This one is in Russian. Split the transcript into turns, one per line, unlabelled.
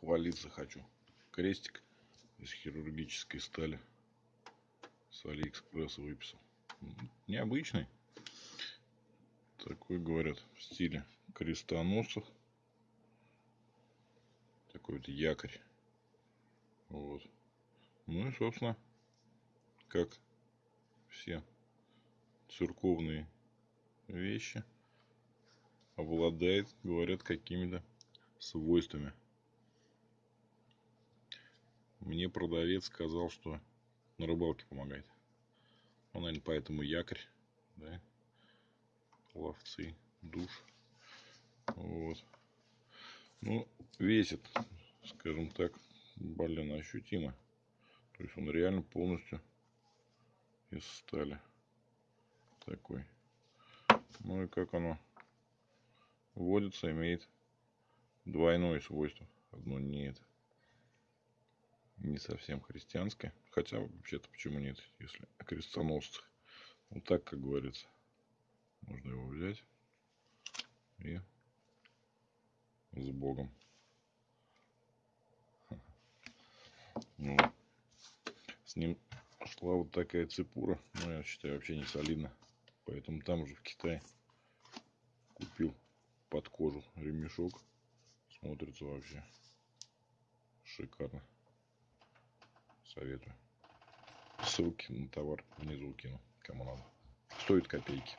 похвалиться хочу. Крестик из хирургической стали с Алиэкспресса выписал. Необычный. Такой, говорят, в стиле крестоносцев. Такой вот якорь. Вот. Ну и, собственно, как все церковные вещи, обладает, говорят, какими-то свойствами. Мне продавец сказал, что на рыбалке помогает. Он, наверное, поэтому якорь, да, ловцы, душ. Вот. Ну, весит, скажем так, блин, ощутимо. То есть он реально полностью из стали. Такой. Ну и как оно водится, имеет двойное свойство. Одно не это. Не совсем христианское. Хотя вообще-то почему нет, если о крестоносцах. Вот так, как говорится. Можно его взять и с Богом. Ну, с ним шла вот такая цепура. Ну, я считаю, вообще не солидно. Поэтому там же в Китае купил под кожу ремешок. Смотрится вообще шикарно. Советую. Ссылки на товар внизу кину, кому надо. Стоит копейки.